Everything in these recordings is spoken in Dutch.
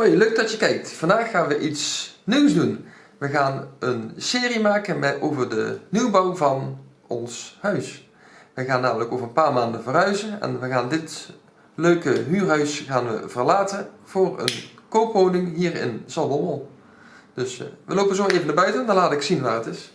Hoi, leuk dat je kijkt. Vandaag gaan we iets nieuws doen. We gaan een serie maken met, over de nieuwbouw van ons huis. We gaan namelijk over een paar maanden verhuizen en we gaan dit leuke huurhuis gaan we verlaten voor een koopwoning hier in Zalbommel. Dus eh, we lopen zo even naar buiten, dan laat ik zien waar het is.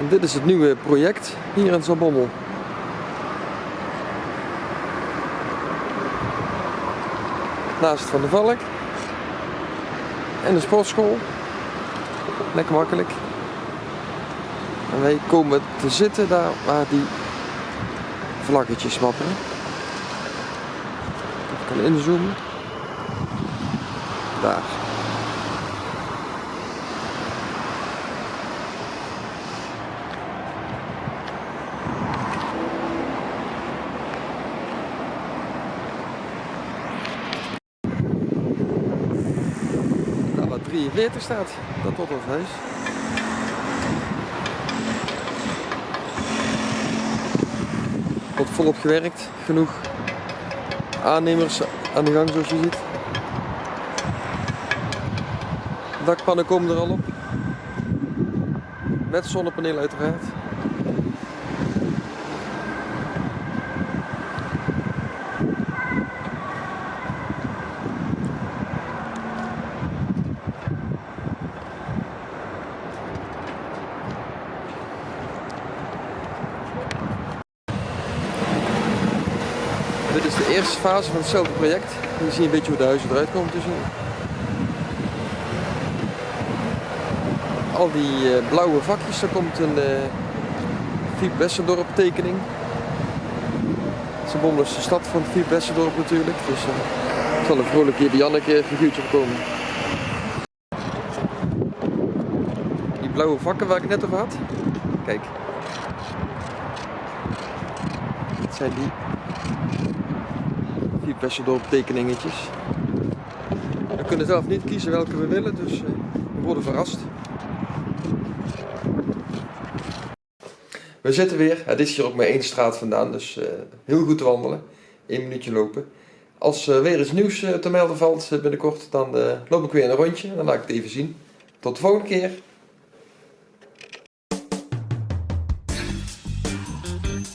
En dit is het nieuwe project hier in Zalbommel. Naast Van de Valk. En de sportschool. Lekker makkelijk. En wij komen te zitten daar waar die vlaggetjes wapperen. Ik kan inzoomen. Daar. 43 staat, dat tot ons huis. Wordt volop gewerkt, genoeg aannemers aan de gang zoals je ziet. Dakpannen komen er al op. Met zonnepanelen uiteraard. Dit is de eerste fase van hetzelfde project. Hier zie een beetje hoe de huizen eruit komen te zien. Al die eh, blauwe vakjes, daar komt een Fiep Westerdorp tekening. Zalbommel is de stad van Fiep Westerdorp natuurlijk, dus er zal een vrolijk Janneke figuurtje op komen. Die blauwe vakken waar ik het net over had, kijk. Dat zijn die vier Westerdorp tekeningetjes. We kunnen zelf niet kiezen welke we willen, dus uh, we worden verrast. We zitten weer, het is hier ook maar één straat vandaan, dus uh, heel goed te wandelen. Eén minuutje lopen. Als er weer iets nieuws te melden valt binnenkort, dan loop ik weer een rondje en dan laat ik het even zien. Tot de volgende keer.